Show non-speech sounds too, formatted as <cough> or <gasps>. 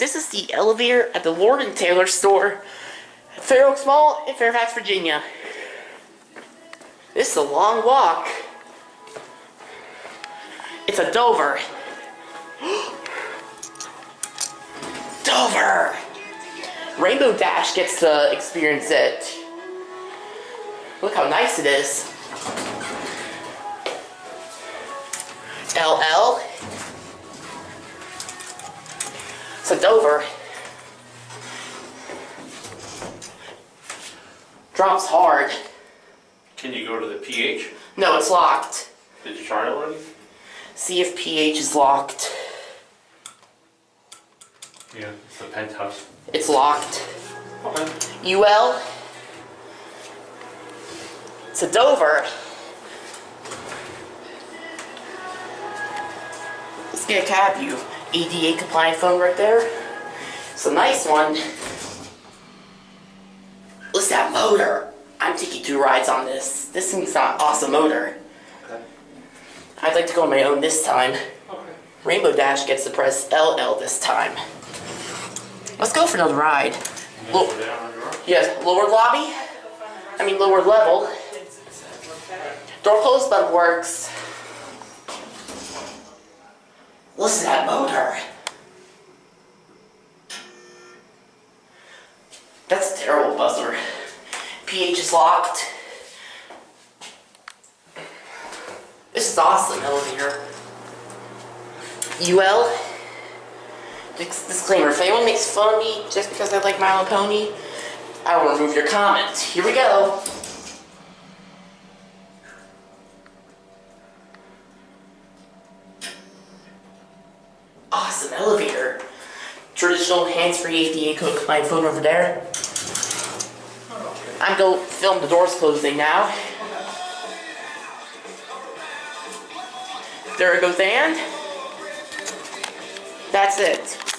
This is the elevator at the Lord Taylor store at Fair Oaks Mall in Fairfax, Virginia. This is a long walk. It's a Dover. <gasps> Dover! Rainbow Dash gets to experience it. Look how nice it is. LL. It's a Dover. Drops hard. Can you go to the PH? No, it's locked. Did you try it already? See if PH is locked. Yeah, it's the penthouse. It's locked. Okay. UL. It's a Dover. Let's get a cab view. ADA compliant phone right there. It's a nice one. What's that motor. I'm taking two rides on this. This thing's got an awesome motor. Okay. I'd like to go on my own this time. Okay. Rainbow Dash gets to press LL this time. Let's go for another ride. Look. Go down on your own. Yes, lower lobby. I mean lower level. Door closed button works. To that motor. That's a terrible buzzer. PH is locked. This is awesome elevator. UL. Dis- Disclaimer, if anyone makes fun of me just because I like My Little Pony, I will remove your comments. Here we go. Awesome elevator. Traditional hands-free ADA code compliant phone over there. I'm going to film the doors closing now. There it goes and that's it.